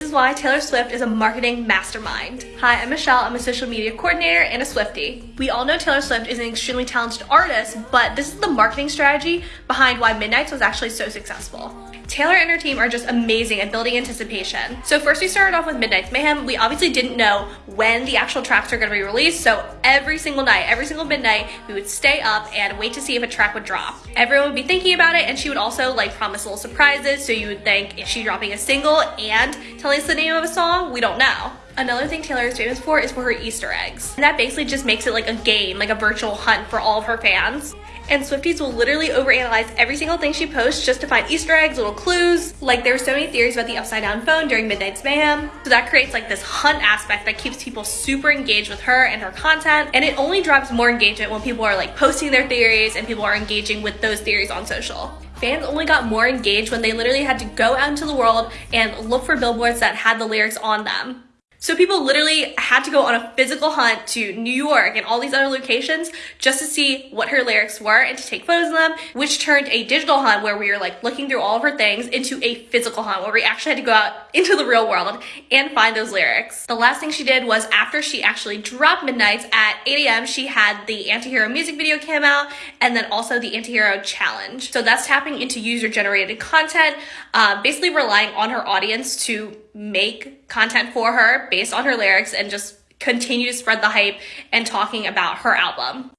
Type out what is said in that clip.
This is why Taylor Swift is a marketing mastermind. Hi, I'm Michelle. I'm a social media coordinator and a Swiftie. We all know Taylor Swift is an extremely talented artist, but this is the marketing strategy behind why Midnights was actually so successful. Taylor and her team are just amazing at building anticipation. So first we started off with Midnight's Mayhem. We obviously didn't know when the actual tracks are gonna be released, so every single night, every single midnight, we would stay up and wait to see if a track would drop. Everyone would be thinking about it, and she would also like promise little surprises, so you would think, is she dropping a single and telling us the name of a song? We don't know. Another thing Taylor is famous for is for her Easter eggs. And that basically just makes it like a game, like a virtual hunt for all of her fans. And Swifties will literally overanalyze every single thing she posts just to find Easter eggs, little clues. Like there's so many theories about the upside down phone during Midnight's Mayhem. So that creates like this hunt aspect that keeps people super engaged with her and her content. And it only drives more engagement when people are like posting their theories and people are engaging with those theories on social fans only got more engaged when they literally had to go out into the world and look for billboards that had the lyrics on them. So people literally had to go on a physical hunt to New York and all these other locations just to see what her lyrics were and to take photos of them, which turned a digital hunt where we were like looking through all of her things into a physical hunt where we actually had to go out into the real world and find those lyrics. The last thing she did was after she actually dropped Midnights at 8 a.m., she had the Antihero music video came out and then also the Antihero challenge. So that's tapping into user generated content, uh, basically relying on her audience to make content for her based on her lyrics and just continue to spread the hype and talking about her album.